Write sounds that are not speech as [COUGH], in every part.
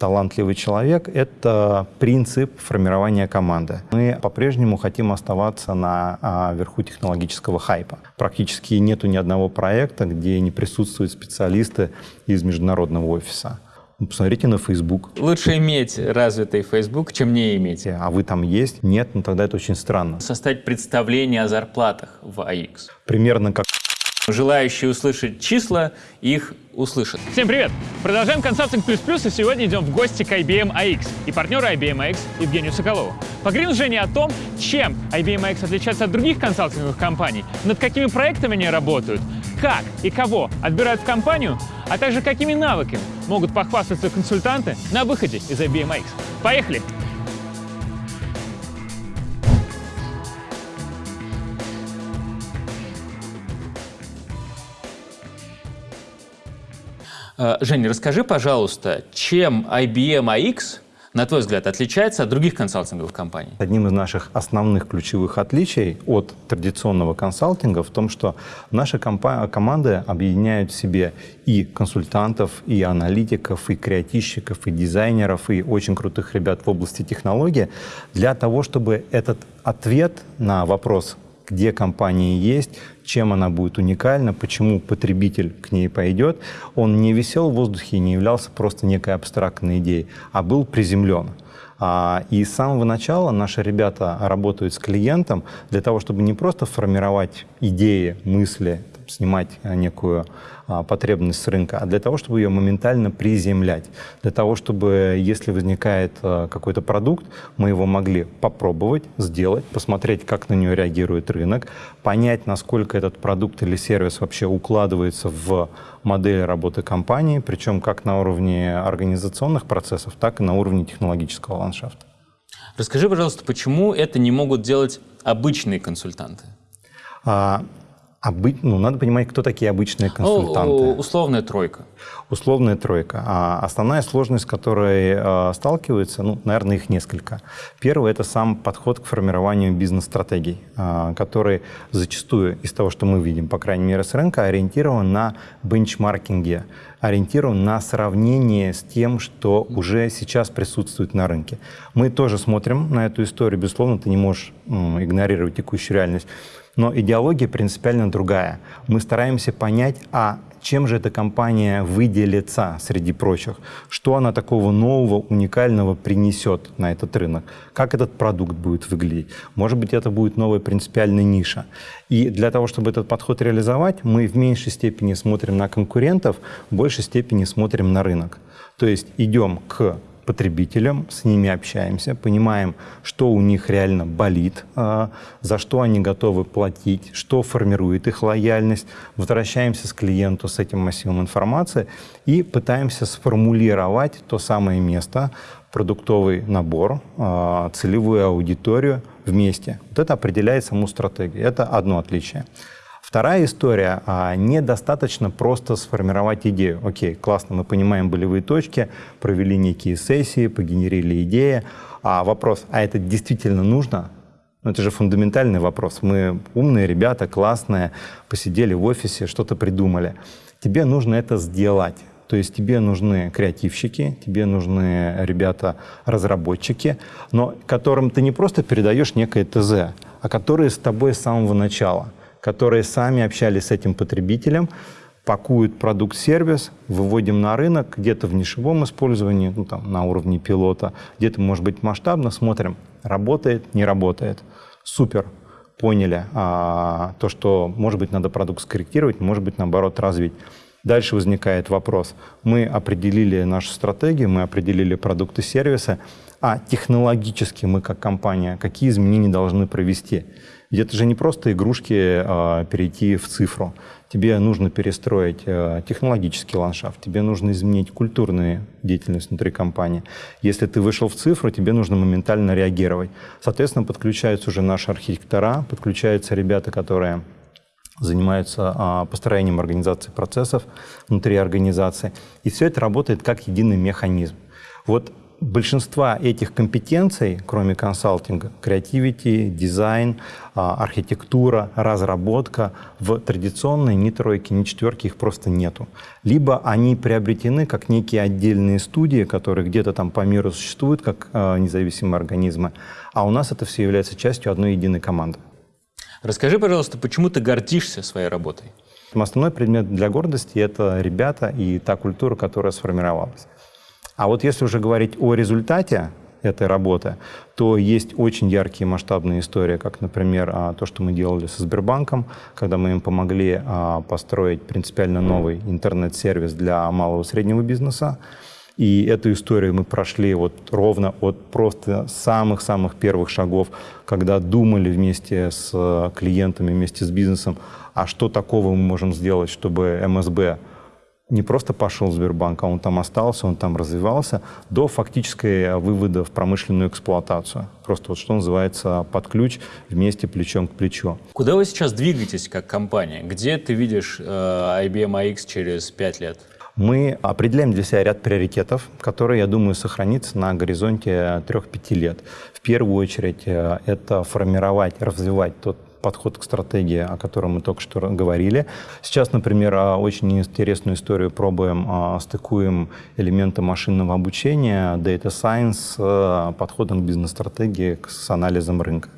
талантливый человек — это принцип формирования команды. Мы по-прежнему хотим оставаться на а, верху технологического хайпа. Практически нету ни одного проекта, где не присутствуют специалисты из международного офиса. Ну, посмотрите на Facebook. Лучше иметь развитый Facebook, чем не иметь. А вы там есть? Нет, ну тогда это очень странно. Составить представление о зарплатах в AX. Примерно как Желающие услышать числа, их услышат. Всем привет! Продолжаем консалтинг плюс плюс, и сегодня идем в гости к IBM AX и партнеру IBM AX Евгению Соколову. Поговорим с Женей о том, чем IBM AX отличается от других консалтинговых компаний, над какими проектами они работают, как и кого отбирают в компанию, а также какими навыками могут похвастаться консультанты на выходе из IBM AX. Поехали! Женя, расскажи, пожалуйста, чем IBM AX, на твой взгляд, отличается от других консалтинговых компаний? Одним из наших основных ключевых отличий от традиционного консалтинга в том, что наши команды объединяют в себе и консультантов, и аналитиков, и креативщиков, и дизайнеров, и очень крутых ребят в области технологии для того, чтобы этот ответ на вопрос где компания есть, чем она будет уникальна, почему потребитель к ней пойдет, он не висел в воздухе и не являлся просто некой абстрактной идеей, а был приземлен. А, и с самого начала наши ребята работают с клиентом для того, чтобы не просто формировать идеи, мысли, снимать некую а, потребность с рынка, а для того, чтобы ее моментально приземлять. Для того, чтобы, если возникает а, какой-то продукт, мы его могли попробовать, сделать, посмотреть, как на нее реагирует рынок, понять, насколько этот продукт или сервис вообще укладывается в модель работы компании, причем как на уровне организационных процессов, так и на уровне технологического ландшафта. Расскажи, пожалуйста, почему это не могут делать обычные консультанты? Обы... Ну, надо понимать, кто такие обычные консультанты. Ну, условная тройка. Условная тройка. А основная сложность, с которой э, сталкиваются, ну, наверное, их несколько. Первый – это сам подход к формированию бизнес-стратегий, э, который зачастую из того, что мы видим, по крайней мере, с рынка, ориентирован на бенчмаркинге, ориентирован на сравнение с тем, что уже сейчас присутствует на рынке. Мы тоже смотрим на эту историю. Безусловно, ты не можешь игнорировать текущую реальность. Но идеология принципиально другая. Мы стараемся понять, а чем же эта компания выделится среди прочих, что она такого нового, уникального принесет на этот рынок, как этот продукт будет выглядеть. Может быть, это будет новая принципиальная ниша. И для того, чтобы этот подход реализовать, мы в меньшей степени смотрим на конкурентов, в большей степени смотрим на рынок. То есть идем к потребителям, с ними общаемся, понимаем, что у них реально болит, а, за что они готовы платить, что формирует их лояльность. Возвращаемся с клиенту с этим массивом информации и пытаемся сформулировать то самое место, продуктовый набор, а, целевую аудиторию вместе. Вот это определяет саму стратегию. Это одно отличие. Вторая история. А, недостаточно просто сформировать идею. Окей, классно, мы понимаем болевые точки, провели некие сессии, погенерили идеи. А вопрос, а это действительно нужно? Ну, это же фундаментальный вопрос. Мы умные ребята, классные, посидели в офисе, что-то придумали. Тебе нужно это сделать. То есть тебе нужны креативщики, тебе нужны ребята-разработчики, но которым ты не просто передаешь некое ТЗ, а которые с тобой с самого начала – которые сами общались с этим потребителем, пакуют продукт-сервис, выводим на рынок, где-то в нишевом использовании, ну, там, на уровне пилота, где-то, может быть, масштабно, смотрим, работает, не работает. Супер, поняли а, то, что, может быть, надо продукт скорректировать, может быть, наоборот, развить. Дальше возникает вопрос. Мы определили нашу стратегию, мы определили продукты сервисы, а технологически мы как компания какие изменения должны провести? Ведь это же не просто игрушки а, перейти в цифру. Тебе нужно перестроить а, технологический ландшафт, тебе нужно изменить культурную деятельность внутри компании. Если ты вышел в цифру, тебе нужно моментально реагировать. Соответственно, подключаются уже наши архитектора, подключаются ребята, которые занимаются а, построением организации процессов внутри организации. И все это работает как единый механизм. Вот большинства этих компетенций, кроме консалтинга, креативити, дизайн, а, архитектура, разработка, в традиционной ни тройки, ни четверки их просто нету. Либо они приобретены как некие отдельные студии, которые где-то там по миру существуют, как а, независимые организмы, а у нас это все является частью одной единой команды. Расскажи, пожалуйста, почему ты гордишься своей работой? Основной предмет для гордости – это ребята и та культура, которая сформировалась. А вот если уже говорить о результате этой работы, то есть очень яркие масштабные истории, как, например, а, то, что мы делали со Сбербанком, когда мы им помогли а, построить принципиально новый интернет-сервис для малого и среднего бизнеса. И эту историю мы прошли вот ровно от просто самых-самых первых шагов, когда думали вместе с клиентами, вместе с бизнесом, а что такого мы можем сделать, чтобы МСБ не просто пошел в Сбербанк, а он там остался, он там развивался, до фактической вывода в промышленную эксплуатацию. Просто вот что называется под ключ, вместе плечом к плечу. Куда вы сейчас двигаетесь как компания? Где ты видишь э, IBM AX через пять лет? Мы определяем для себя ряд приоритетов, которые, я думаю, сохранятся на горизонте 3-5 лет. В первую очередь э, это формировать, развивать тот подход к стратегии, о котором мы только что говорили. Сейчас, например, а, очень интересную историю пробуем, а, стыкуем элементы машинного обучения, data science а, подходом к бизнес-стратегии, с анализом рынка.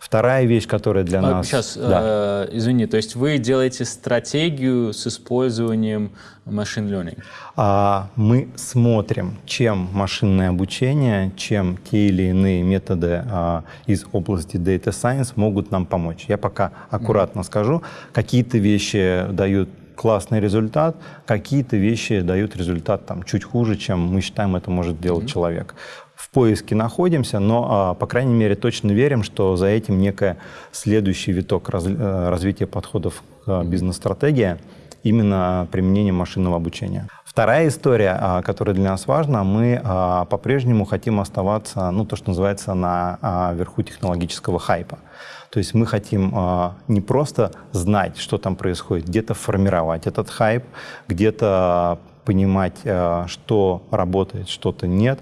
Вторая вещь, которая для а, нас... Сейчас, да. э, извини, то есть вы делаете стратегию с использованием машин learning? А, мы смотрим, чем машинное обучение, чем те или иные методы а, из области data science могут нам помочь. Я пока аккуратно mm -hmm. скажу, какие-то вещи дают классный результат, какие-то вещи дают результат там, чуть хуже, чем мы считаем это может делать mm -hmm. человек в поиске находимся, но, а, по крайней мере, точно верим, что за этим некая следующий виток э, развития подходов к бизнес-стратегии именно применение машинного обучения. Вторая история, а, которая для нас важна, мы а, по-прежнему хотим оставаться, ну, то, что называется, на верху технологического хайпа. То есть мы хотим не просто знать, что там происходит, где-то формировать этот хайп, где-то понимать, что работает, что-то нет,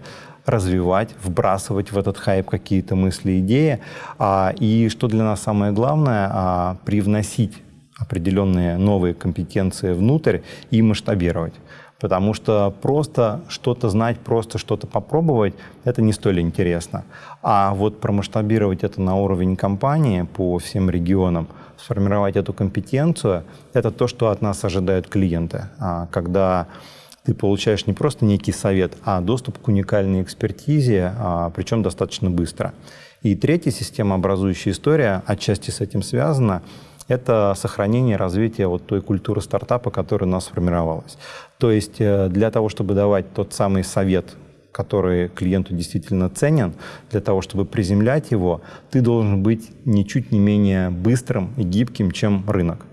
развивать, вбрасывать в этот хайп какие-то мысли, идеи. А, и что для нас самое главное, а, привносить определенные новые компетенции внутрь и масштабировать. Потому что просто что-то знать, просто что-то попробовать, это не столь интересно. А вот промасштабировать это на уровень компании по всем регионам, сформировать эту компетенцию, это то, что от нас ожидают клиенты. А, когда ты получаешь не просто некий совет, а доступ к уникальной экспертизе, а, причем достаточно быстро. И третья системообразующая история, отчасти с этим связана, это сохранение развитие вот той культуры стартапа, которая у нас сформировалась. То есть э, для того, чтобы давать тот самый совет, который клиенту действительно ценен, для того, чтобы приземлять его, ты должен быть ничуть не менее быстрым и гибким, чем рынок.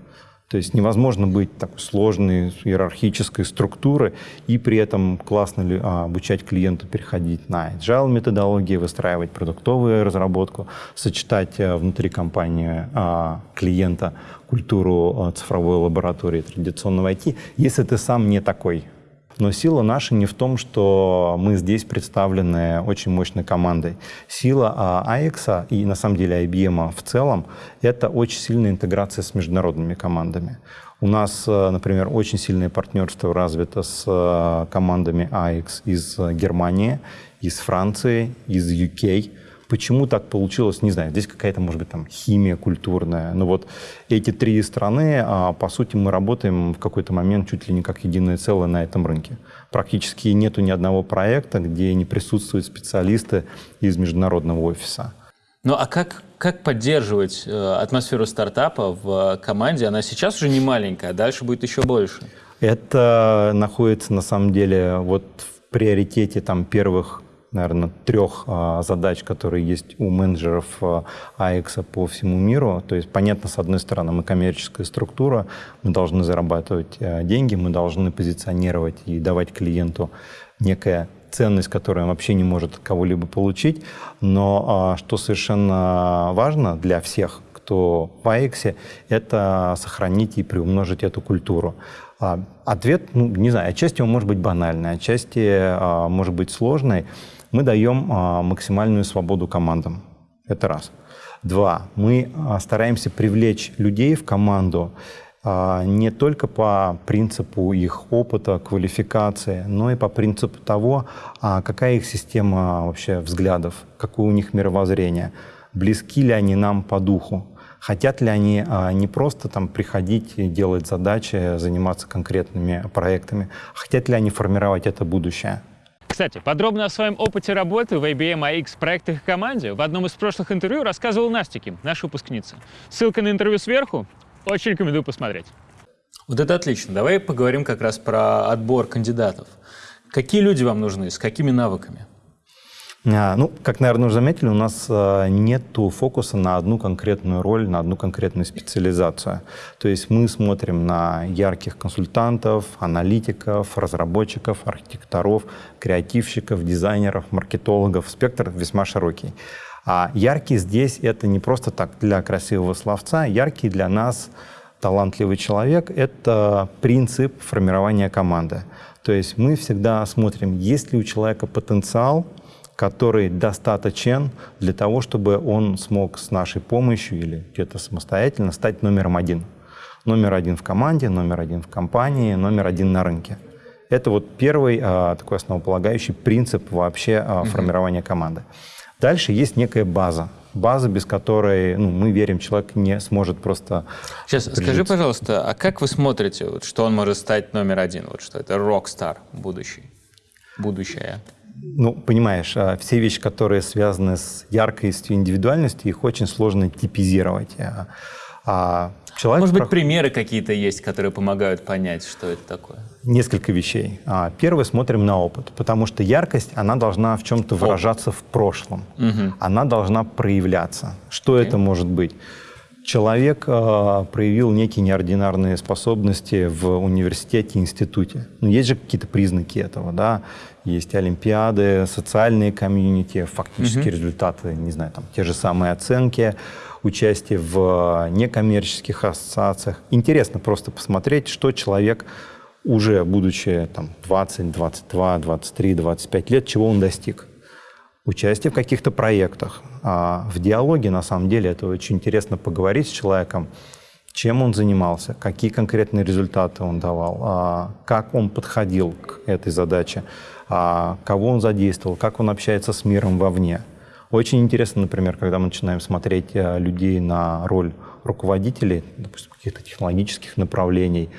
То есть невозможно быть такой сложной иерархической структуры и при этом классно ли, а, обучать клиенту переходить на agile методологии, выстраивать продуктовую разработку, сочетать а, внутри компании а, клиента культуру а, цифровой лаборатории традиционного IT, если ты сам не такой. Но сила наша не в том, что мы здесь представлены очень мощной командой. Сила AX и на самом деле IBM в целом — это очень сильная интеграция с международными командами. У нас, э, например, очень сильное партнерство развито с э, командами AX из Германии, из Франции, из UK — Почему так получилось, не знаю. Здесь какая-то, может быть, там химия культурная. Но вот эти три страны, а, по сути, мы работаем в какой-то момент чуть ли не как единое целое на этом рынке. Практически нету ни одного проекта, где не присутствуют специалисты из международного офиса. Ну а как, как поддерживать э, атмосферу стартапа в команде? Она сейчас уже не маленькая, а дальше будет еще больше. Это находится на самом деле вот в приоритете там, первых наверное, трех а, задач, которые есть у менеджеров а, AX по всему миру. То есть, понятно, с одной стороны, мы коммерческая структура, мы должны зарабатывать а, деньги, мы должны позиционировать и давать клиенту некая ценность, которую он вообще не может кого-либо получить. Но что совершенно важно для всех, кто в AX, это сохранить и приумножить эту культуру. А, ответ, ну, не знаю, отчасти он может быть банальный, отчасти а, может быть сложный. Мы даем а, максимальную свободу командам. Это раз. Два. Мы а, стараемся привлечь людей в команду а, не только по принципу их опыта, квалификации, но и по принципу того, какая их система вообще взглядов, какое у них мировоззрение, близки ли они нам по духу. Хотят ли они не просто там приходить и делать задачи, заниматься конкретными проектами, хотят ли они формировать это будущее? Кстати, подробно о своем опыте работы в IBM AX проектах и команде в одном из прошлых интервью рассказывал Настя наша выпускница. Ссылка на интервью сверху. Очень рекомендую посмотреть. Вот это отлично. Давай поговорим как раз про отбор кандидатов. Какие люди вам нужны, с какими навыками? А, ну, как, наверное, уже заметили, у нас а, нет фокуса на одну конкретную роль, на одну конкретную специализацию. То есть мы смотрим на ярких консультантов, аналитиков, разработчиков, архитекторов, креативщиков, дизайнеров, маркетологов. Спектр весьма широкий. А яркий здесь это не просто так для красивого словца. Яркий для нас талантливый человек — это принцип формирования команды. То есть мы всегда смотрим, есть ли у человека потенциал, который достаточен для того, чтобы он смог с нашей помощью или где-то самостоятельно стать номером один. Номер один в команде, номер один в компании, номер один на рынке. Это вот первый а, такой основополагающий принцип вообще а, формирования команды. Дальше есть некая база. База, без которой, ну, мы верим, человек не сможет просто Сейчас, скажи, пожалуйста, а как вы смотрите, вот, что он может стать номер один, вот что это рок-стар будущий, будущее? Ну, понимаешь, а, все вещи, которые связаны с яркостью индивидуальностью, их очень сложно типизировать. А, а человек Может быть, проход... примеры какие-то есть, которые помогают понять, что это такое? Несколько вещей. Первое, смотрим на опыт, потому что яркость, она должна в чем-то выражаться в прошлом. Угу. Она должна проявляться. Что okay. это может быть? Человек э, проявил некие неординарные способности в университете, институте. Но ну, есть же какие-то признаки этого, да? Есть олимпиады, социальные комьюнити, фактические mm-hmm. результаты, не знаю, там те же самые оценки, участие в некоммерческих ассоциациях. Интересно просто посмотреть, что человек уже будучи там 20, 22, 23, 25 лет, чего он достиг участие в каких-то проектах. А в диалоге, на самом деле, это очень интересно поговорить с человеком, чем он занимался, какие конкретные результаты он давал, а как он подходил к этой задаче, а кого он задействовал, как он общается с миром вовне. Очень интересно, например, когда мы начинаем смотреть людей на роль руководителей, допустим, каких-то технологических направлений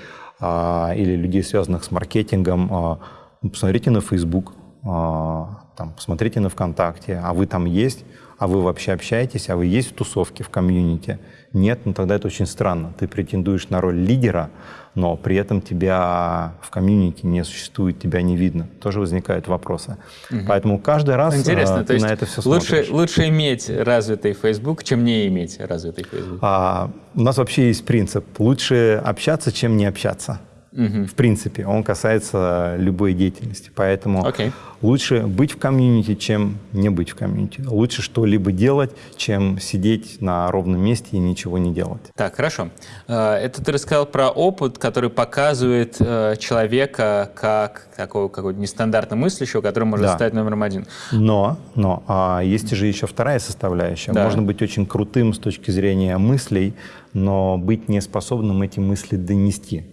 или людей, связанных с маркетингом, посмотрите на Facebook, там, посмотрите на ВКонтакте, а вы там есть, а вы вообще общаетесь, а вы есть в тусовке, в комьюнити? Нет, ну тогда это очень странно. Ты претендуешь на роль лидера, но при этом тебя в комьюнити не существует, тебя не видно. Тоже возникают вопросы. Угу. Поэтому каждый раз Интересно, э, то на это все лучше, смотришь. Лучше иметь развитый Facebook, чем не иметь развитый Facebook? А, у нас вообще есть принцип. Лучше общаться, чем не общаться. Угу. В принципе, он касается любой деятельности. Поэтому okay. лучше быть в комьюнити, чем не быть в комьюнити. Лучше что-либо делать, чем сидеть на ровном месте и ничего не делать. Так, хорошо. Э, это ты рассказал про опыт, который показывает э, человека как такого какого-то нестандартно мыслящего, который может да. стать номером один. Но, но а есть же еще вторая составляющая. Да. Можно быть очень крутым с точки зрения мыслей, но быть неспособным эти мысли донести.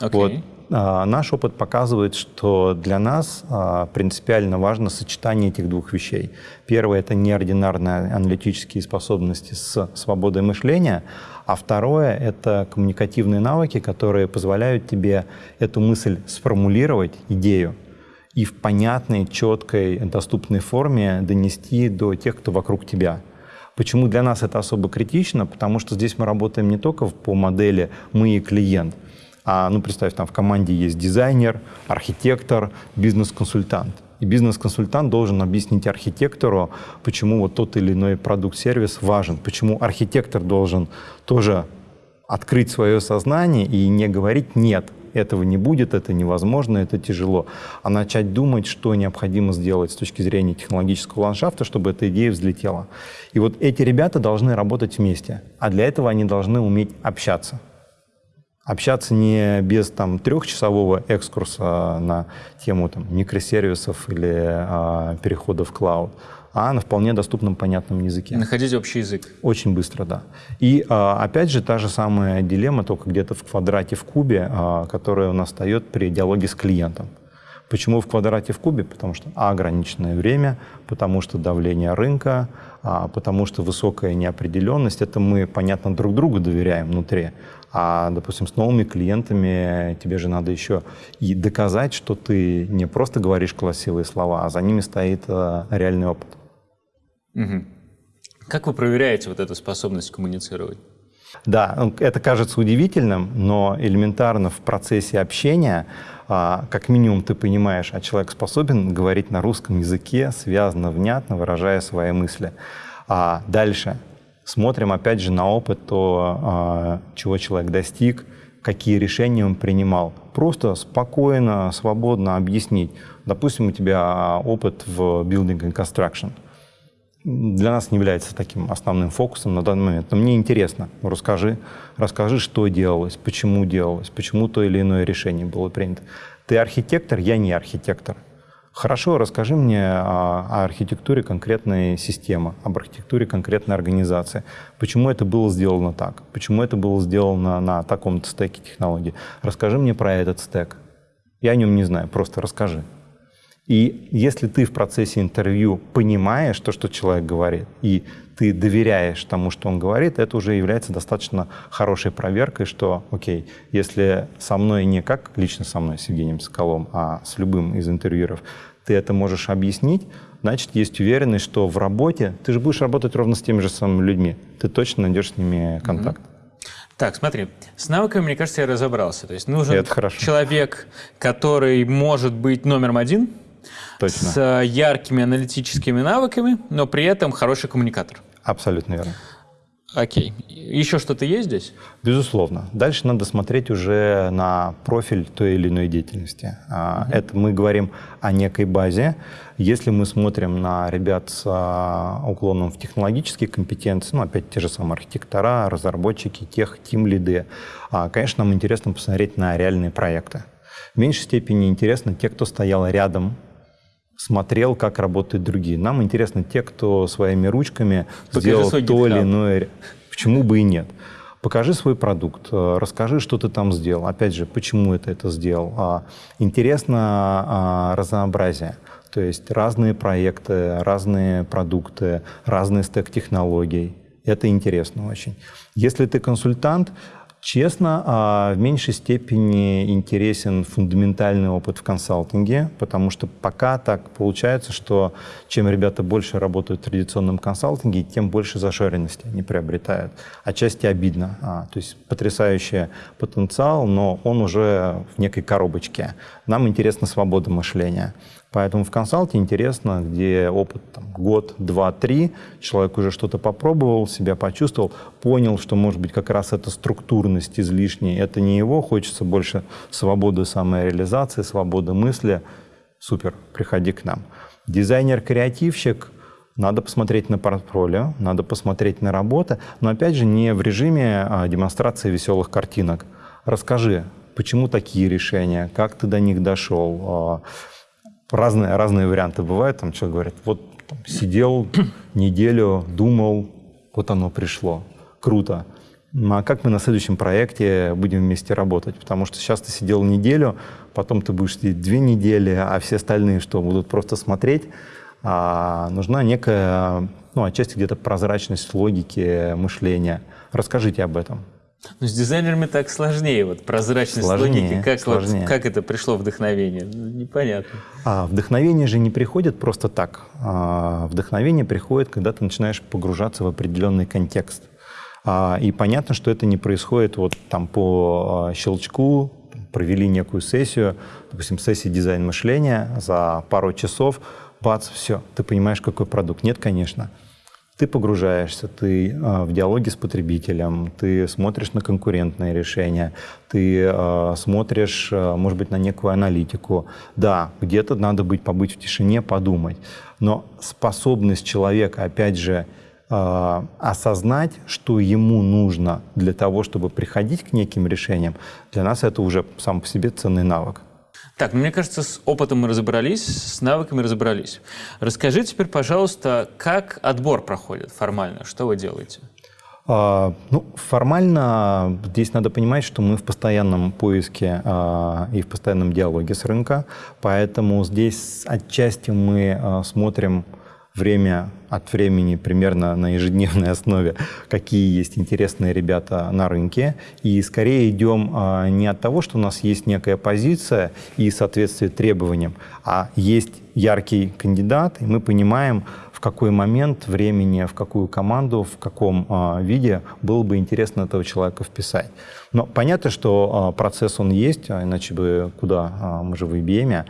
Okay. Вот. А, наш опыт показывает, что для нас а, принципиально важно сочетание этих двух вещей. Первое — это неординарные аналитические способности с свободой мышления, а второе — это коммуникативные навыки, которые позволяют тебе эту мысль сформулировать, идею, и в понятной, четкой, доступной форме донести до тех, кто вокруг тебя. Почему для нас это особо критично? Потому что здесь мы работаем не только по модели «мы и клиент», а, ну, представь, там в команде есть дизайнер, архитектор, бизнес-консультант. И бизнес-консультант должен объяснить архитектору, почему вот тот или иной продукт-сервис важен, почему архитектор должен тоже открыть свое сознание и не говорить «нет», этого не будет, это невозможно, это тяжело, а начать думать, что необходимо сделать с точки зрения технологического ландшафта, чтобы эта идея взлетела. И вот эти ребята должны работать вместе, а для этого они должны уметь общаться. Общаться не без там трехчасового экскурса на тему там микросервисов или а, перехода в клауд, а на вполне доступном, понятном языке. Находить общий язык. Очень быстро, да. И а, опять же та же самая дилемма, только где-то в квадрате в кубе, а, которая у нас встает при диалоге с клиентом. Почему в квадрате в кубе? Потому что а, ограниченное время, потому что давление рынка, а, потому что высокая неопределенность. Это мы, понятно, друг другу доверяем внутри. А, допустим, с новыми клиентами тебе же надо еще и доказать, что ты не просто говоришь красивые слова, а за ними стоит а, реальный опыт. Угу. Как вы проверяете вот эту способность коммуницировать? Да, ну, это кажется удивительным, но элементарно в процессе общения а, как минимум ты понимаешь, а человек способен говорить на русском языке, связно, внятно, выражая свои мысли. А дальше смотрим опять же на опыт, то, а, чего человек достиг, какие решения он принимал. Просто спокойно, свободно объяснить. Допустим, у тебя опыт в building and construction – для нас не является таким основным фокусом на данный момент. Но мне интересно, расскажи, расскажи, что делалось, почему делалось, почему то или иное решение было принято. Ты архитектор, я не архитектор. Хорошо, расскажи мне о, о архитектуре конкретной системы, об архитектуре конкретной организации. Почему это было сделано так? Почему это было сделано на таком-то стеке технологий? Расскажи мне про этот стек. Я о нем не знаю, просто расскажи. И если ты в процессе интервью понимаешь то, что человек говорит, и ты доверяешь тому, что он говорит, это уже является достаточно хорошей проверкой, что, окей, если со мной не как лично со мной, с Евгением Соколом, а с любым из интервьюеров, ты это можешь объяснить, значит, есть уверенность, что в работе ты же будешь работать ровно с теми же самыми людьми. Ты точно найдешь с ними контакт. Так, смотри, с навыками, мне кажется, я разобрался. То есть нужен человек, который может быть номером один – Точно. с э, яркими аналитическими навыками, но при этом хороший коммуникатор. Абсолютно верно. Окей. Еще что-то есть здесь? Безусловно. Дальше надо смотреть уже на профиль той или иной деятельности. Mm-hmm. Это мы говорим о некой базе. Если мы смотрим на ребят с а, уклоном в технологические компетенции, ну, опять те же самые архитектора, разработчики, тех, тим-лиды, а, конечно, нам интересно посмотреть на реальные проекты. В меньшей степени интересно те, кто стоял рядом смотрел, как работают другие. Нам интересны те, кто своими ручками Покажи сделал то или иное. Почему бы и нет? Покажи свой продукт, э, расскажи, что ты там сделал. Опять же, почему это это сделал. А, интересно а, разнообразие. То есть разные проекты, разные продукты, разный стек технологий. Это интересно очень. Если ты консультант, Честно, а, в меньшей степени интересен фундаментальный опыт в консалтинге, потому что пока так получается, что чем ребята больше работают в традиционном консалтинге, тем больше зашоренности они приобретают. Отчасти обидно. А, то есть потрясающий потенциал, но он уже в некой коробочке. Нам интересна свобода мышления. Поэтому в консалте интересно, где опыт там, год, два, три, человек уже что-то попробовал, себя почувствовал, понял, что, может быть, как раз эта структурность излишняя, это не его, хочется больше свободы самореализации, свободы мысли. Супер, приходи к нам. Дизайнер-креативщик, надо посмотреть на портфолио, надо посмотреть на работу, но опять же не в режиме а, демонстрации веселых картинок. Расскажи, почему такие решения, как ты до них дошел, а, разные, разные варианты бывают. Там человек говорит, вот там, сидел [CLEARS THROAT] неделю, думал, вот оно пришло. Круто. Ну, а как мы на следующем проекте будем вместе работать? Потому что сейчас ты сидел неделю, потом ты будешь сидеть две недели, а все остальные что, будут просто смотреть? А нужна некая, ну, отчасти где-то прозрачность логики мышления. Расскажите об этом. Ну, с дизайнерами так сложнее, вот прозрачность сложнее, логики. Как, сложнее. Вот, как это пришло вдохновение? Ну, непонятно. А вдохновение же не приходит просто так. А, вдохновение приходит, когда ты начинаешь погружаться в определенный контекст. А, и понятно, что это не происходит вот там по а, щелчку, провели некую сессию, допустим, сессию дизайн мышления за пару часов, бац, все, ты понимаешь, какой продукт. Нет, конечно. Ты погружаешься, ты э, в диалоге с потребителем, ты смотришь на конкурентные решения, ты э, смотришь, э, может быть, на некую аналитику. Да, где-то надо быть, побыть в тишине, подумать. Но способность человека, опять же, осознать, что ему нужно для того, чтобы приходить к неким решениям, для нас это уже сам по себе ценный навык. Так, ну, мне кажется, с опытом мы разобрались, с навыками разобрались. Расскажи теперь, пожалуйста, как отбор проходит формально, что вы делаете? А, ну, формально здесь надо понимать, что мы в постоянном поиске а, и в постоянном диалоге с рынка, поэтому здесь отчасти мы а, смотрим время от времени примерно на ежедневной основе, какие есть интересные ребята на рынке. И скорее идем не от того, что у нас есть некая позиция и соответствие требованиям, а есть яркий кандидат, и мы понимаем, в какой момент времени, в какую команду, в каком э, виде было бы интересно этого человека вписать. Но понятно, что э, процесс он есть, а иначе бы куда, мы же в IBM.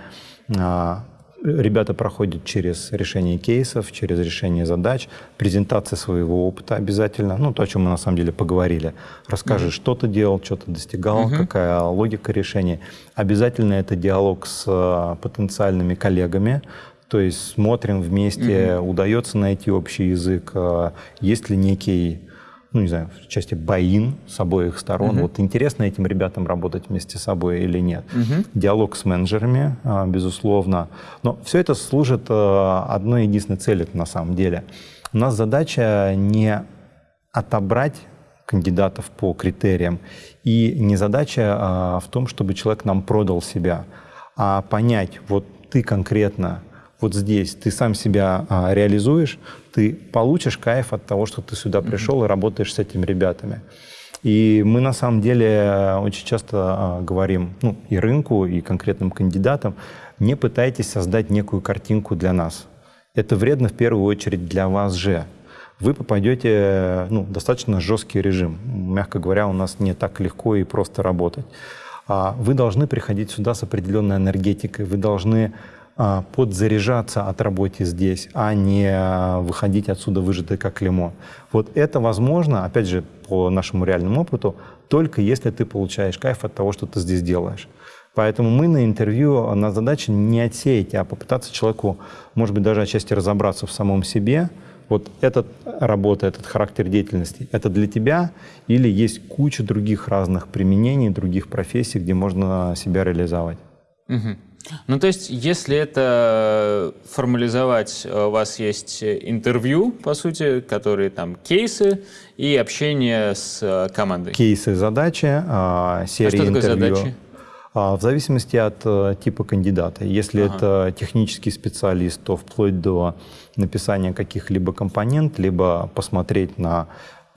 Ребята проходят через решение кейсов, через решение задач, презентация своего опыта обязательно, ну, то, о чем мы на самом деле поговорили. Расскажи, mm-hmm. что ты делал, что ты достигал, mm-hmm. какая логика решения. Обязательно это диалог с потенциальными коллегами, то есть смотрим вместе, угу. удается найти общий язык, а, есть ли некий, ну не знаю, в части боин с обоих сторон. Угу. Вот интересно этим ребятам работать вместе с собой или нет. Угу. Диалог с менеджерами, а, безусловно. Но все это служит а, одной единственной цели на самом деле. У нас задача не отобрать кандидатов по критериям. И не задача а, в том, чтобы человек нам продал себя, а понять, вот ты конкретно вот здесь ты сам себя а, реализуешь, ты получишь кайф от того, что ты сюда пришел и работаешь с этими ребятами. И мы на самом деле очень часто а, говорим ну, и рынку, и конкретным кандидатам, не пытайтесь создать некую картинку для нас. Это вредно в первую очередь для вас же. Вы попадете ну, в достаточно жесткий режим. Мягко говоря, у нас не так легко и просто работать. А вы должны приходить сюда с определенной энергетикой, вы должны подзаряжаться от работы здесь, а не а, выходить отсюда выжатый как лимон. Вот это возможно, опять же, по нашему реальному опыту, только если ты получаешь кайф от того, что ты здесь делаешь. Поэтому мы на интервью, на задаче не отсеять, а попытаться человеку, может быть, даже отчасти разобраться в самом себе. Вот эта работа, этот характер деятельности, это для тебя или есть куча других разных применений, других профессий, где можно себя реализовать? Угу. Ну, то есть, если это формализовать, у вас есть интервью, по сути, которые там кейсы и общение с э, командой. Кейсы, задачи, а, серии а что такое интервью. задачи? А, в зависимости от э, типа кандидата. Если ага. это технический специалист, то вплоть до написания каких-либо компонент, либо посмотреть на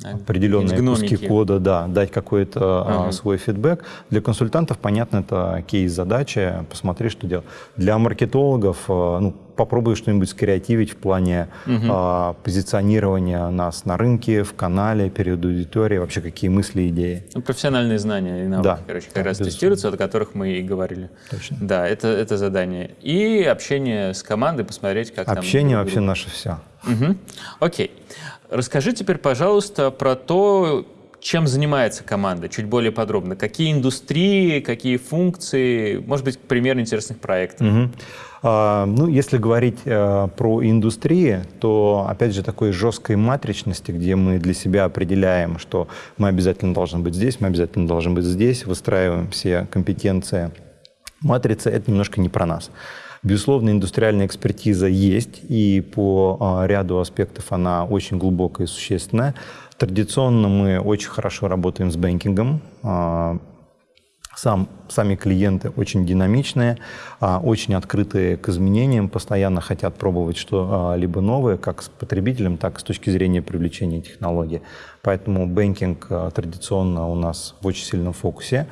определенные куски кода, да, дать какой-то uh-huh. свой фидбэк. Для консультантов, понятно, это кейс-задача, посмотри, что делать. Для маркетологов, а, ну, попробуй что-нибудь скреативить в плане uh-huh. а, позиционирования нас на рынке, в канале, перед аудиторией, вообще какие мысли, идеи. Ну, профессиональные знания и навыки, да, короче, как да, раз безусловно. тестируются, о которых мы и говорили. Точно. Да, это, это задание. И общение с командой, посмотреть, как общение там... Общение вообще наше все. Угу. Окей. Расскажи теперь, пожалуйста, про то, чем занимается команда, чуть более подробно. Какие индустрии, какие функции, может быть, пример интересных проектов. Угу. А, ну, если говорить а, про индустрии, то, опять же, такой жесткой матричности, где мы для себя определяем, что мы обязательно должны быть здесь, мы обязательно должны быть здесь, выстраиваем все компетенции. Матрица — это немножко не про нас. Безусловно, индустриальная экспертиза есть, и по а, ряду аспектов она очень глубокая и существенная. Традиционно мы очень хорошо работаем с banking ом. А, сам, сами клиенты очень динамичные, а, очень открытые к изменениям, постоянно хотят пробовать что-либо новое, как с потребителем, так и с точки зрения привлечения технологий. Поэтому banking традиционно у нас в очень сильном фокусе.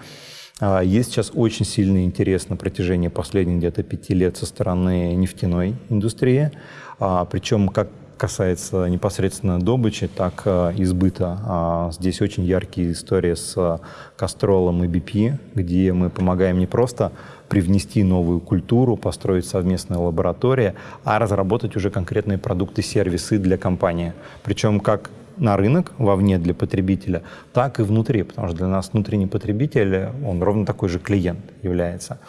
А, есть сейчас очень сильный интерес на протяжении последних где-то пяти лет со стороны нефтяной индустрии, а, причем как касается непосредственно добычи, так и избыта. А, здесь очень яркие истории с Кастролом и BP, где мы помогаем не просто привнести новую культуру, построить совместные лаборатории, а разработать уже конкретные продукты, сервисы для компании. Причем как на рынок вовне для потребителя, так и внутри, потому что для нас внутренний потребитель, он ровно такой же клиент является.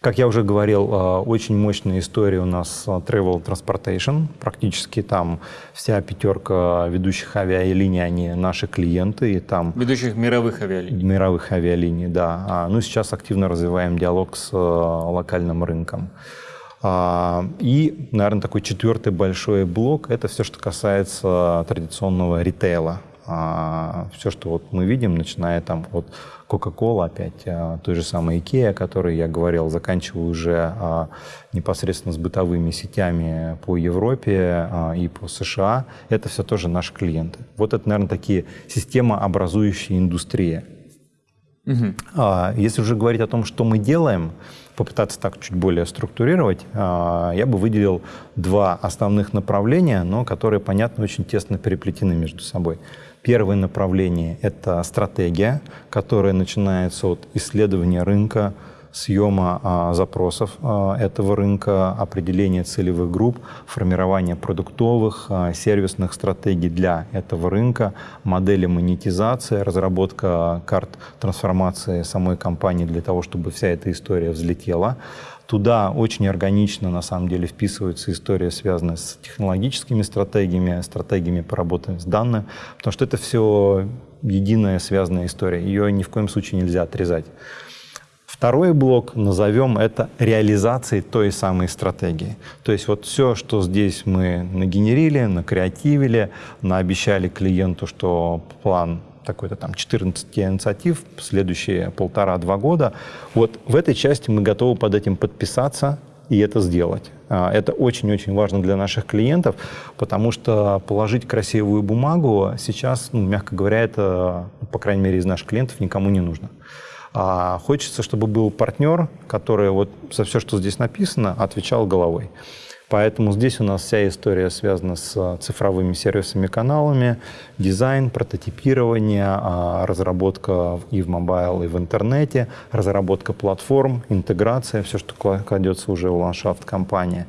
Как я уже говорил, очень мощная история у нас Travel Transportation. Практически там вся пятерка ведущих авиалиний, они наши клиенты. И там ведущих мировых авиалиний. Мировых авиалиний, да. А, ну, сейчас активно развиваем диалог с локальным рынком. А, и, наверное, такой четвертый большой блок – это все, что касается традиционного ритейла. А, все, что вот мы видим, начиная там от Coca-Cola опять, а, той же самой IKEA, о которой я говорил, заканчивая уже непосредственно с бытовыми сетями по Европе и по США, это все тоже наши клиенты. Вот это, наверное, такие системообразующие индустрии. Угу. Если уже говорить о том, что мы делаем, попытаться так чуть более структурировать, а, я бы выделил два основных направления, но которые, понятно, очень тесно переплетены между собой. Первое направление – это стратегия, которая начинается от исследования рынка, съема а, запросов а, этого рынка, определения целевых групп, формирования продуктовых, а, сервисных стратегий для этого рынка, модели монетизации, разработка карт трансформации самой компании для того, чтобы вся эта история взлетела. Туда очень органично, на самом деле, вписывается история, связанная с технологическими стратегиями, стратегиями по работе с данными, потому что это все единая связанная история. Ее ни в коем случае нельзя отрезать. Второй блок, назовем это реализацией той самой стратегии. То есть вот все, что здесь мы нагенерили, накреативили, наобещали клиенту, что план такой-то там 14 инициатив, следующие полтора-два года, вот в этой части мы готовы под этим подписаться и это сделать. А, это очень-очень важно для наших клиентов, потому что положить красивую бумагу сейчас, ну, мягко говоря, это, по крайней мере, из наших клиентов никому не нужно. А хочется, чтобы был партнер, который вот за все, что здесь написано, отвечал головой. Поэтому здесь у нас вся история связана с цифровыми сервисами, каналами, дизайн, прототипирование, а, разработка и в mobile, и в интернете, разработка платформ, интеграция, все, что кладется уже в ландшафт компании.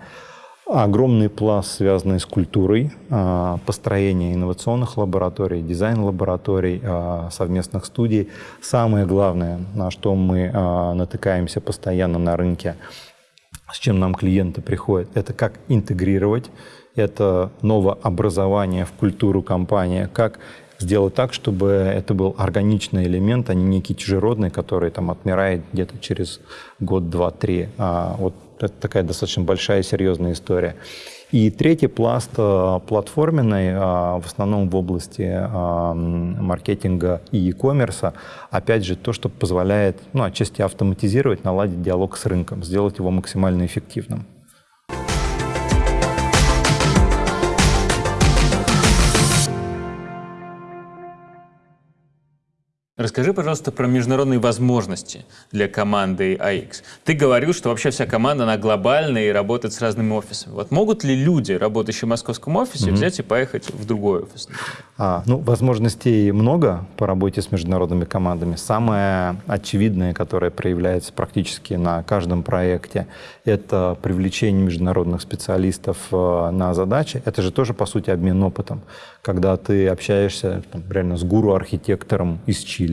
Огромный пласт, связанный с культурой, а, построение инновационных лабораторий, дизайн-лабораторий, а, совместных студий. Самое главное, на что мы а, натыкаемся постоянно на рынке, с чем нам клиенты приходят, это как интегрировать это новообразование в культуру компании, как сделать так, чтобы это был органичный элемент, а не некий чужеродный, который там отмирает где-то через год, два, три. А вот это такая достаточно большая серьезная история. И третий пласт э, платформенный, э, в основном в области э, маркетинга и e-commerce, опять же, то, что позволяет ну, отчасти автоматизировать, наладить диалог с рынком, сделать его максимально эффективным. Расскажи, пожалуйста, про международные возможности для команды AX. Ты говорил, что вообще вся команда, она глобальная и работает с разными офисами. Вот могут ли люди, работающие в московском офисе, mm-hmm. взять и поехать в другой офис? А, ну, возможностей много по работе с международными командами. Самое очевидное, которое проявляется практически на каждом проекте, это привлечение международных специалистов э, на задачи. Это же тоже, по сути, обмен опытом. Когда ты общаешься там, реально с гуру-архитектором из Чили,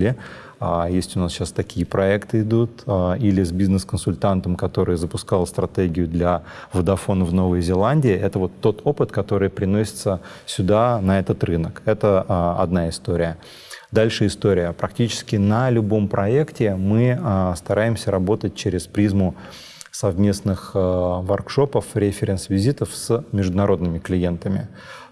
а, есть у нас сейчас такие проекты идут, а, или с бизнес-консультантом, который запускал стратегию для Vodafone в Новой Зеландии. Это вот тот опыт, который приносится сюда, на этот рынок. Это а, одна история. Дальше история. Практически на любом проекте мы стараемся работать через призму совместных воркшопов, референс-визитов с международными клиентами.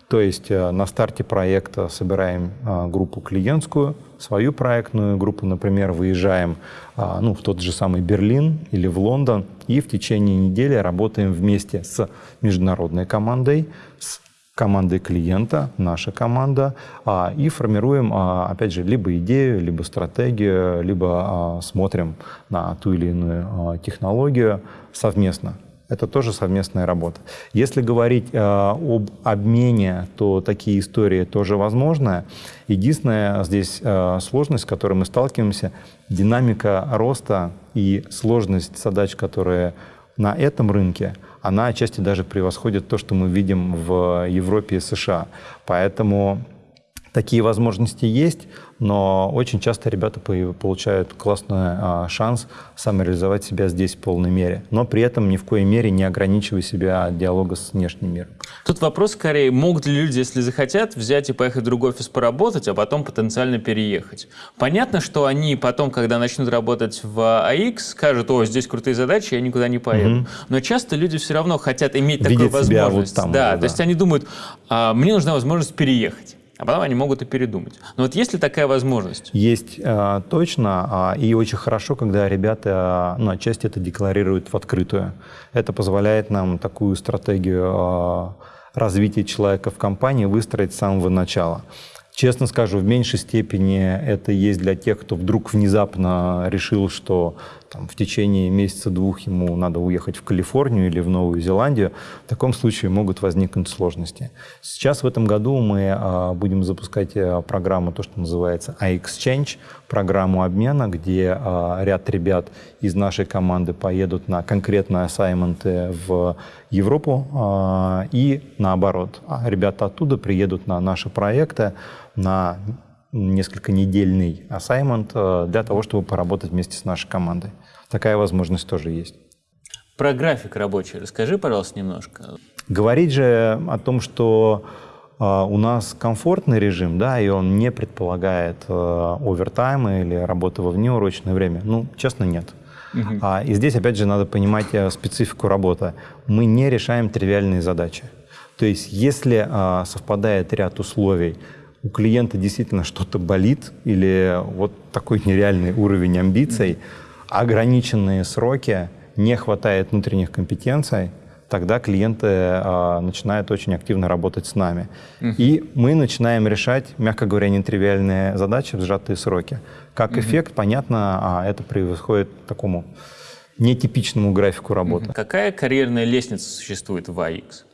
То есть э, на старте проекта собираем а, группу клиентскую, свою проектную группу, например, выезжаем а, ну, в тот же самый Берлин или в Лондон и в течение недели работаем вместе с международной командой, с командой клиента, наша команда, а, и формируем, опять же, либо идею, либо стратегию, либо смотрим на ту или иную технологию совместно это тоже совместная работа. Если говорить э, об обмене, то такие истории тоже возможны. Единственная здесь э, сложность, с которой мы сталкиваемся, динамика роста и сложность задач, которые на этом рынке, она отчасти даже превосходит то, что мы видим в Европе и США. Поэтому Такие возможности есть, но очень часто ребята получают классный а, шанс самореализовать себя здесь в полной мере, но при этом ни в коей мере не ограничивая себя от диалога с внешним миром. Тут вопрос скорее, могут ли люди, если захотят, взять и поехать в другой офис поработать, а потом потенциально переехать? Понятно, что они потом, когда начнут работать в AX, скажут, о, здесь крутые задачи, я никуда не поеду. Угу. Но часто люди все равно хотят иметь Видят такую возможность. Вот там, да, да, то есть они думают, а, мне нужна возможность переехать а потом они могут и передумать. Но вот есть ли такая возможность? Есть э, точно, э, и очень хорошо, когда ребята, ну, отчасти это декларируют в открытую. Это позволяет нам такую стратегию э, развития человека в компании выстроить с самого начала. Честно скажу, в меньшей степени это есть для тех, кто вдруг внезапно решил, что там, в течение месяца-двух ему надо уехать в Калифорнию или в Новую Зеландию. В таком случае могут возникнуть сложности. Сейчас в этом году мы а, будем запускать а, программу, то, что называется iExchange, программу обмена, где а, ряд ребят из нашей команды поедут на конкретные ассайменты в Европу а, и наоборот. Ребята оттуда приедут на наши проекты, на несколько недельный ассаймент э, для того, чтобы поработать вместе с нашей командой. Такая возможность тоже есть. Про график рабочий расскажи, пожалуйста, немножко. Говорить же о том, что э, у нас комфортный режим, да, и он не предполагает э, овертайма или работы во внеурочное время, ну, честно, нет. Угу. А, и здесь, опять же, надо понимать специфику работы. Мы не решаем тривиальные задачи. То есть, если совпадает ряд условий, у клиента действительно что-то болит или вот такой нереальный уровень амбиций, ограниченные сроки, не хватает внутренних компетенций, тогда клиенты а, начинают очень активно работать с нами. Uh-huh. И мы начинаем решать, мягко говоря, нетривиальные задачи в сжатые сроки. Как uh-huh. эффект, понятно, а это происходит такому нетипичному графику работы. Uh-huh. Какая карьерная лестница существует в AX?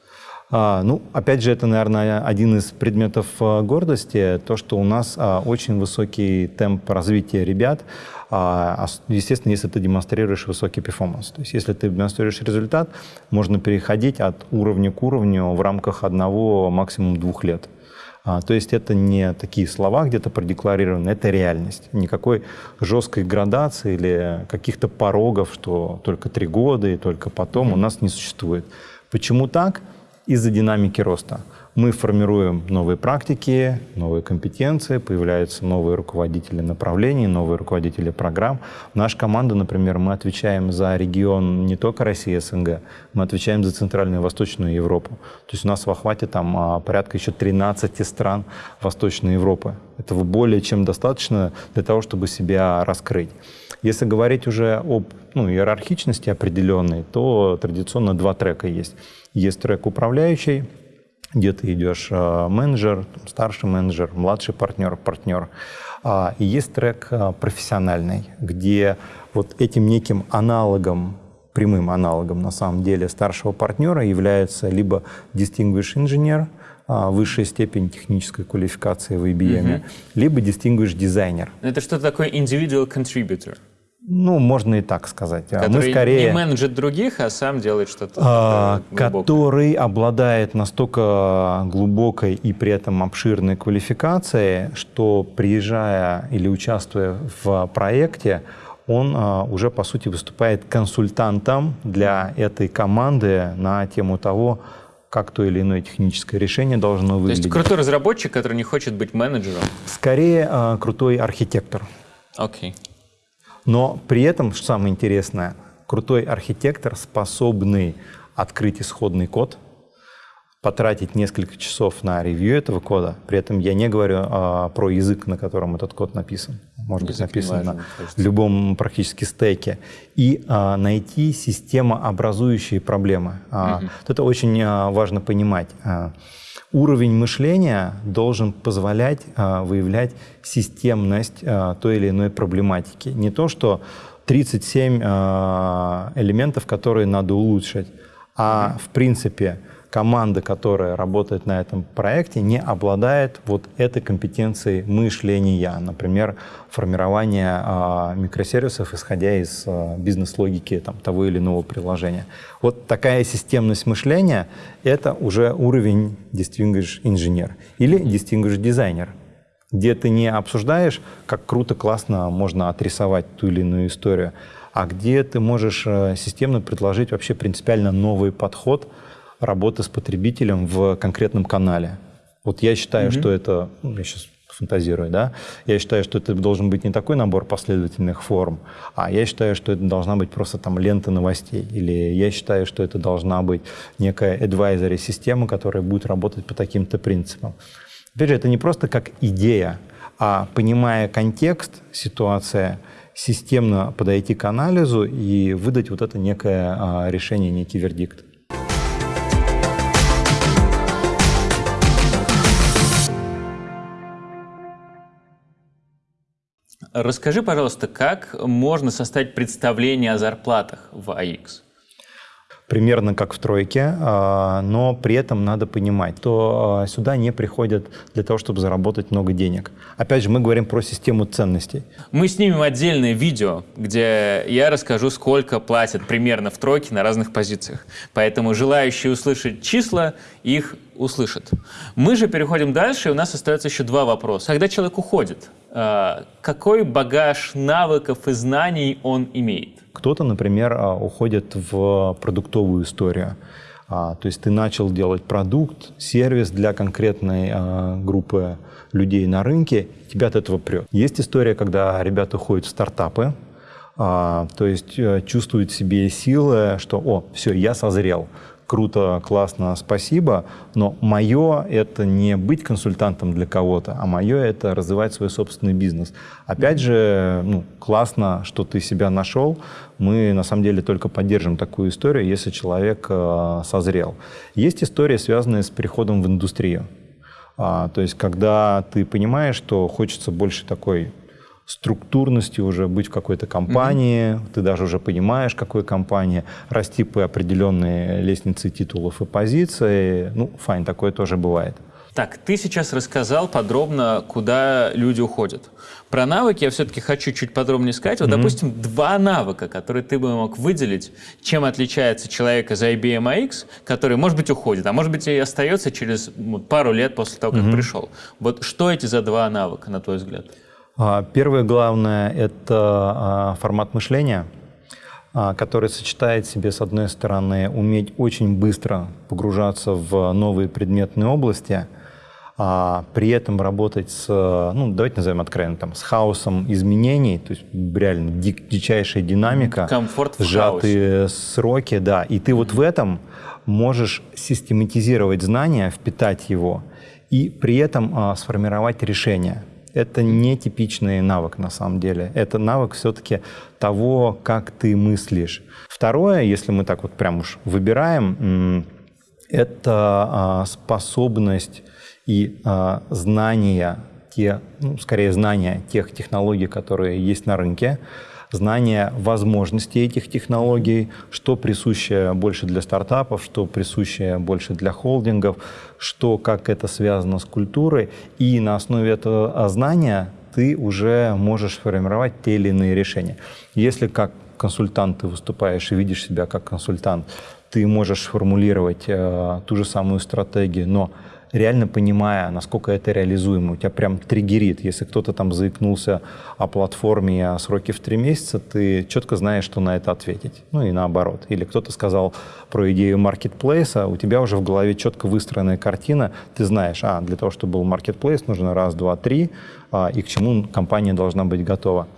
А, ну, опять же, это, наверное, один из предметов а, гордости, то, что у нас а, очень высокий темп развития ребят, естественно, если ты демонстрируешь высокий перформанс. То есть, если ты демонстрируешь результат, можно переходить от уровня к уровню в рамках одного, максимум двух лет. То есть это не такие слова где-то продекларированы, это реальность. Никакой жесткой градации или каких-то порогов, что только три года и только потом mm-hmm. у нас не существует. Почему так? Из-за динамики роста. Мы формируем новые практики, новые компетенции, появляются новые руководители направлений, новые руководители программ. Наша команда, например, мы отвечаем за регион не только России, СНГ, мы отвечаем за Центральную и Восточную Европу. То есть у нас в охвате там а, порядка еще 13 стран Восточной Европы. Этого более чем достаточно для того, чтобы себя раскрыть. Если говорить уже об ну, иерархичности определенной, то традиционно два трека есть. Есть трек управляющий, где ты идешь а, менеджер, старший менеджер, младший партнер, партнер. А, и есть трек а, профессиональный, где вот этим неким аналогом прямым аналогом на самом деле старшего партнера является либо distinguished инженер, высшая степень технической квалификации в IBM, mm-hmm. либо distinguished дизайнер. Это что такое individual contributor? Ну, можно и так сказать. А который Мы скорее, не менеджит других, а сам делает что-то а, Который обладает настолько глубокой и при этом обширной квалификацией, что приезжая или участвуя в проекте, он а, уже, по сути, выступает консультантом для этой команды на тему того, как то или иное техническое решение должно выглядеть. То есть крутой разработчик, который не хочет быть менеджером? Скорее, а, крутой архитектор. Окей. Okay. Но при этом, что самое интересное, крутой архитектор, способный открыть исходный код, потратить несколько часов на ревью этого кода. При этом я не говорю а, про язык, на котором этот код написан. Может язык быть написан важен, на любом практически стеке. И а, найти системообразующие проблемы. А, угу. Вот это очень а, важно понимать. А, уровень мышления должен позволять а, выявлять системность а, той или иной проблематики. Не то, что 37 а, элементов, которые надо улучшить, а в принципе команда, которая работает на этом проекте, не обладает вот этой компетенцией мышления, например, формирования а, микросервисов, исходя из а, бизнес-логики там, того или иного приложения. Вот такая системность мышления — это уже уровень Distinguished инженер или Distinguished дизайнер. где ты не обсуждаешь, как круто, классно можно отрисовать ту или иную историю, а где ты можешь э, системно предложить вообще принципиально новый подход работы с потребителем в конкретном канале. Вот я считаю, mm-hmm. что это, ну, я сейчас фантазирую, да, я считаю, что это должен быть не такой набор последовательных форм, а я считаю, что это должна быть просто там лента новостей, или я считаю, что это должна быть некая advisory система, которая будет работать по таким-то принципам. Опять же, это не просто как идея, а понимая контекст, ситуация, системно подойти к анализу и выдать вот это некое а, решение, некий вердикт. Расскажи, пожалуйста, как можно составить представление о зарплатах в AX? Примерно как в тройке, а, но при этом надо понимать, что а, сюда не приходят для того, чтобы заработать много денег. Опять же, мы говорим про систему ценностей. Мы снимем отдельное видео, где я расскажу, сколько платят примерно в тройке на разных позициях. Поэтому желающие услышать числа, их услышат. Мы же переходим дальше, и у нас остается еще два вопроса. Когда человек уходит, а, какой багаж навыков и знаний он имеет? Кто-то, например, а, уходит в продуктовую историю. А, то есть ты начал делать продукт, сервис для конкретной а, группы людей на рынке, тебя от этого прет. Есть история, когда ребята уходят в стартапы, то есть э, чувствуют в себе силы, что «О, все, я созрел, круто, классно, спасибо, но мое — это не быть консультантом для кого-то, а мое — это развивать свой собственный бизнес. Опять же, ну, классно, что ты себя нашел. Мы, на самом деле, только поддержим такую историю, если человек э, созрел. Есть история, связанная с переходом в индустрию. А, то есть, когда ты понимаешь, что хочется больше такой структурности уже быть в какой-то компании, mm-hmm. ты даже уже понимаешь, какой компании, расти по определенной лестнице титулов и позиций. Ну, файн, такое тоже бывает. Так, ты сейчас рассказал подробно, куда люди уходят. Про навыки я все-таки хочу чуть подробнее сказать. Вот, mm-hmm. допустим, два навыка, которые ты бы мог выделить, чем отличается человек из IBM AX, который, может быть, уходит, а может быть, и остается через пару лет после того, как mm-hmm. пришел. Вот что эти за два навыка, на твой взгляд? А, первое главное – это а, формат мышления, а, который сочетает в себе, с одной стороны, уметь очень быстро погружаться в новые предметные области, а при этом работать с, ну, давайте назовем откровенно, там, с хаосом изменений, то есть реально дик, дичайшая динамика, Комфорт сжатые сроки, да, и ты вот в этом можешь систематизировать знания, впитать его, и при этом а, сформировать решение это не типичный навык на самом деле. Это навык все-таки того, как ты мыслишь. Второе, если мы так вот прям уж выбираем, это а, способность и а, знания, те, ну, скорее знания тех технологий, которые есть на рынке, знание возможностей этих технологий, что присуще больше для стартапов, что присуще больше для холдингов, что, как это связано с культурой. И на основе этого знания ты уже можешь формировать те или иные решения. Если как консультант ты выступаешь и видишь себя как консультант, ты можешь формулировать э, ту же самую стратегию, но реально понимая, насколько это реализуемо. У тебя прям триггерит. Если кто-то там заикнулся о платформе о сроке в три месяца, ты четко знаешь, что на это ответить. Ну и наоборот. Или кто-то сказал про идею маркетплейса, у тебя уже в голове четко выстроенная картина, ты знаешь, а, для того, чтобы был маркетплейс, нужно раз, два, три, а, и к чему компания должна быть готова.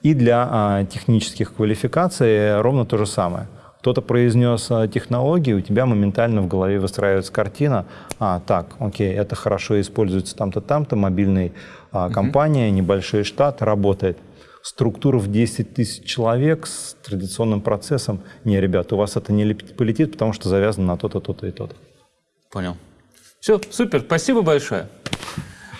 И для а, технических квалификаций ровно то же самое кто-то произнес а, технологии, у тебя моментально в голове выстраивается картина, а, так, окей, это хорошо используется там-то, там-то, мобильная а, компания, небольшой штат, работает. Структура в 10 тысяч человек с традиционным процессом. Не, ребят, у вас это не полетит, потому что завязано на то-то, то-то и то-то. Понял. Все, супер, спасибо большое.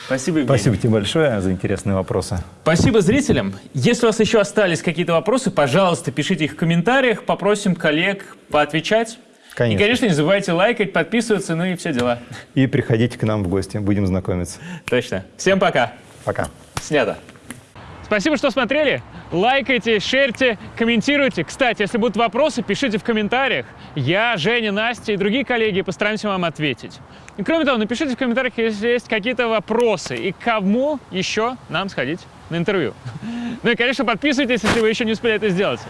Спасибо, Евгений. Спасибо тебе большое за интересные вопросы. Спасибо зрителям. Если у вас еще остались какие-то вопросы, пожалуйста, пишите их в комментариях. Попросим коллег поотвечать. Конечно. И, конечно, не забывайте лайкать, подписываться, ну и все дела. И приходите к нам в гости, будем знакомиться. Точно. Всем пока. Пока. Снято. Спасибо, что смотрели. Лайкайте, шерьте, комментируйте. Кстати, если будут вопросы, пишите в комментариях. Я, Женя, Настя и другие коллеги постараемся вам ответить. И кроме того, напишите в комментариях, если есть какие-то вопросы и кому еще нам сходить на интервью. [LAUGHS] Ну и, конечно, подписывайтесь, если вы еще не успели это сделать.